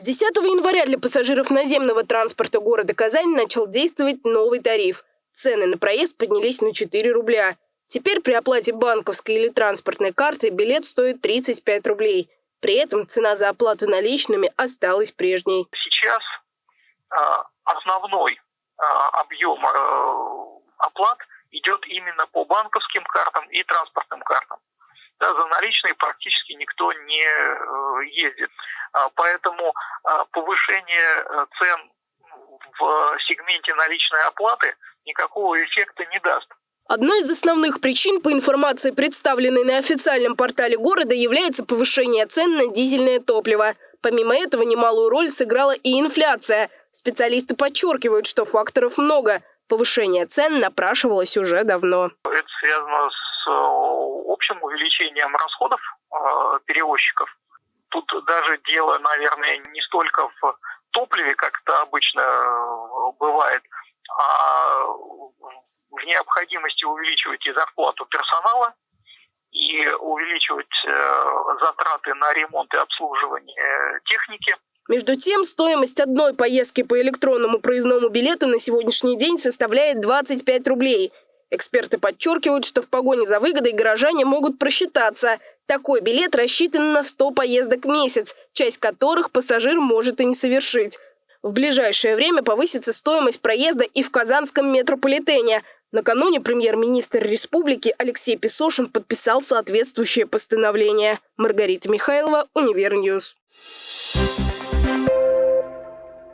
С 10 января для пассажиров наземного транспорта города Казань начал действовать новый тариф. Цены на проезд поднялись на 4 рубля. Теперь при оплате банковской или транспортной карты билет стоит 35 рублей. При этом цена за оплату наличными осталась прежней. Сейчас э, основной э, объем э, оплат идет именно по банковским картам и транспортным картам. Да, за наличные практически никто не э, ездит. А, поэтому а, повышение э, цен в сегменте наличной оплаты никакого эффекта не даст. Одной из основных причин, по информации, представленной на официальном портале города, является повышение цен на дизельное топливо. Помимо этого, немалую роль сыграла и инфляция. Специалисты подчеркивают, что факторов много. Повышение цен напрашивалось уже давно. Это связано с э, общим увеличением расходов э, перевозчиков. Тут даже дело, наверное, не столько в топливе, как это обычно э, бывает, а в необходимости увеличивать и зарплату персонала, и увеличивать э, затраты на ремонт и обслуживание техники. Между тем, стоимость одной поездки по электронному проездному билету на сегодняшний день составляет 25 рублей. Эксперты подчеркивают, что в погоне за выгодой горожане могут просчитаться. Такой билет рассчитан на 100 поездок в месяц, часть которых пассажир может и не совершить. В ближайшее время повысится стоимость проезда и в Казанском метрополитене. Накануне премьер-министр республики Алексей Песошин подписал соответствующее постановление. Маргарита Михайлова, Univer News.